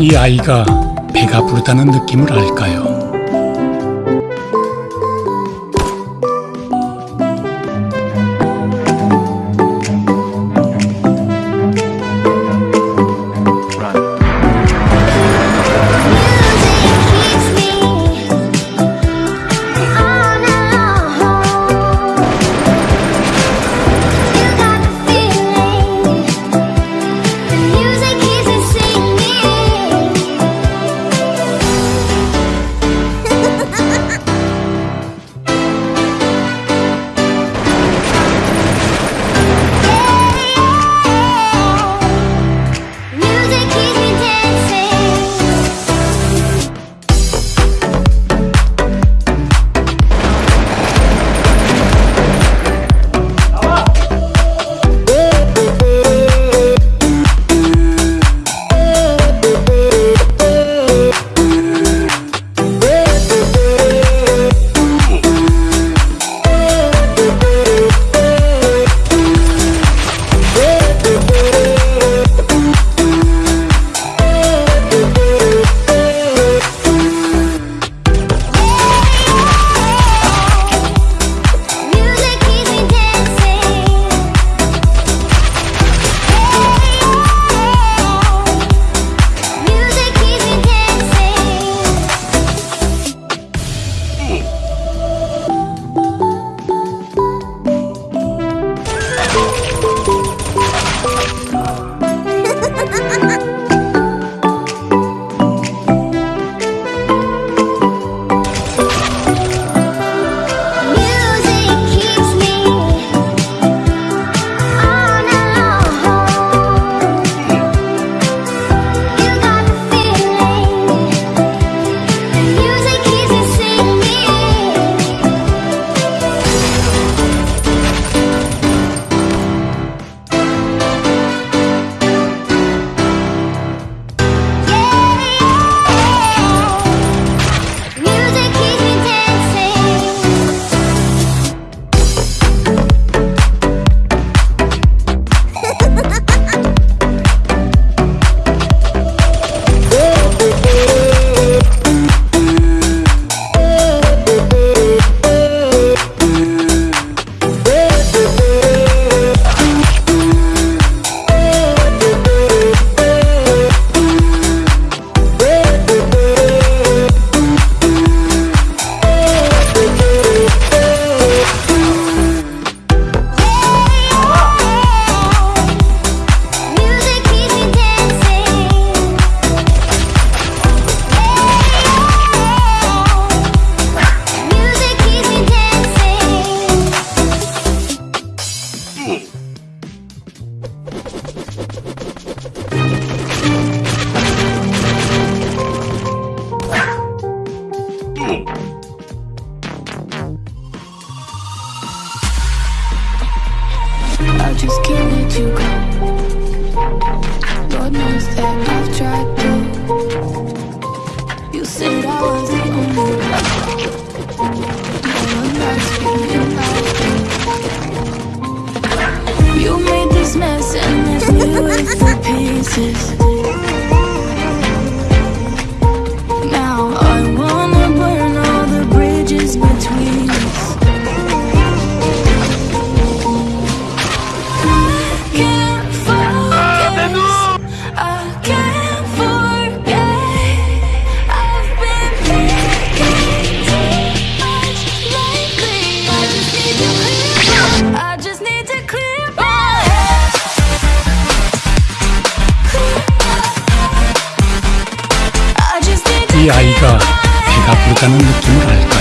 이 아이가 배가 부르다는 느낌을 알까요? I just can't let you go. Lord knows that I've tried to. You said I was the only one. You made this mess and left me with the pieces. 이 아이가 clear my 배가 부르다는 느낌을 알까요?